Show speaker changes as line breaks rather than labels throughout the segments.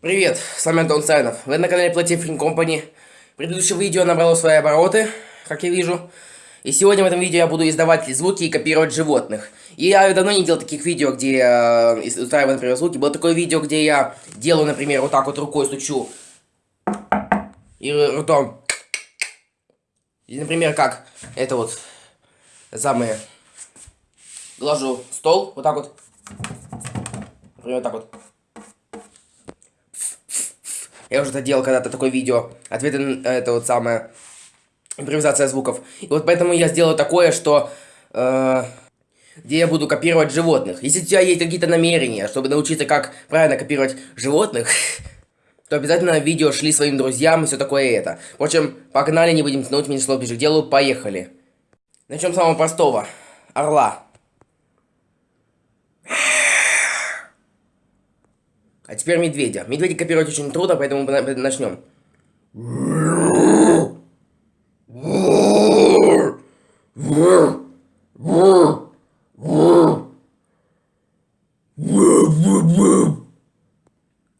Привет, с вами Антон Сайнов. Вы на канале Platifring Company. Предыдущее видео набрало свои обороты, как я вижу. И сегодня в этом видео я буду издавать звуки и копировать животных. И я давно не делал таких видео, где я э, устраиваю, например, звуки. Было такое видео, где я делаю, например, вот так вот рукой стучу. И ртом. И, например, как это вот самое. Глажу стол, вот так вот. Например, вот так вот. Я уже это делал когда-то такое видео. Ответы на это вот самое. Импровизация звуков. И вот поэтому я сделал такое, что... Э, где я буду копировать животных. Если у тебя есть какие-то намерения, чтобы научиться, как правильно копировать животных, то обязательно видео шли своим друзьям и все такое это. Впрочем, погнали, не будем тянуть, меньше слов ближе к делу, поехали. Начнем с самого простого. Орла. А теперь медведя. Медведя копировать очень трудно, поэтому начнем.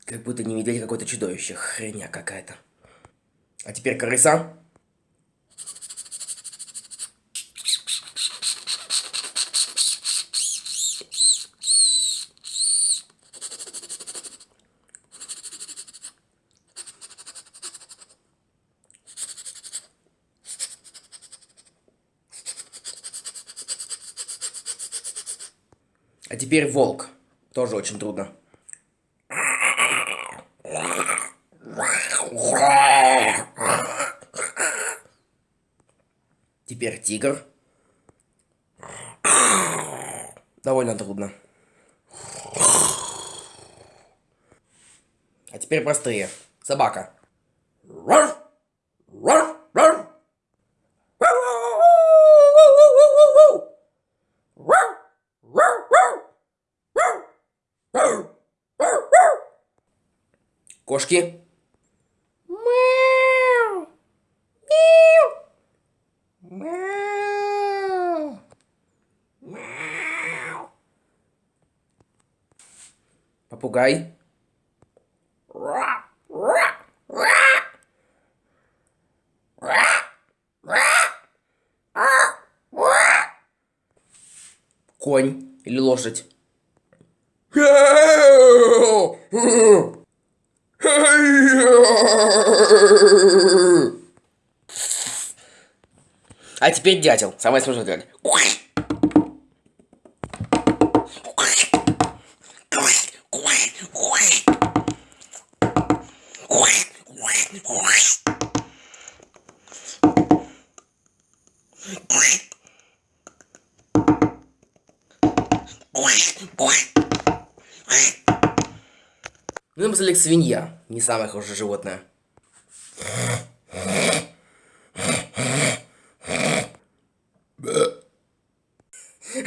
Как будто не медведь, а какое-то чудовище. Хреня какая-то. А теперь крыса. А теперь волк. Тоже очень трудно. Теперь тигр. Довольно трудно. А теперь простые. Собака. Кошки. Мяу. Мяу. Мяу. Попугай. Конь или лошадь. А теперь дятел. Самое смешное делать. Ну, напоследок свинья. Не самое хорошее животное.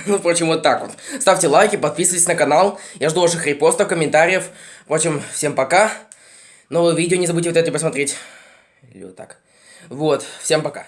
Ну, впрочем, вот так вот. Ставьте лайки, подписывайтесь на канал. Я жду ваших репостов, комментариев. Впрочем, всем пока. Новое видео не забудьте вот это посмотреть. Или вот так. Вот, всем пока.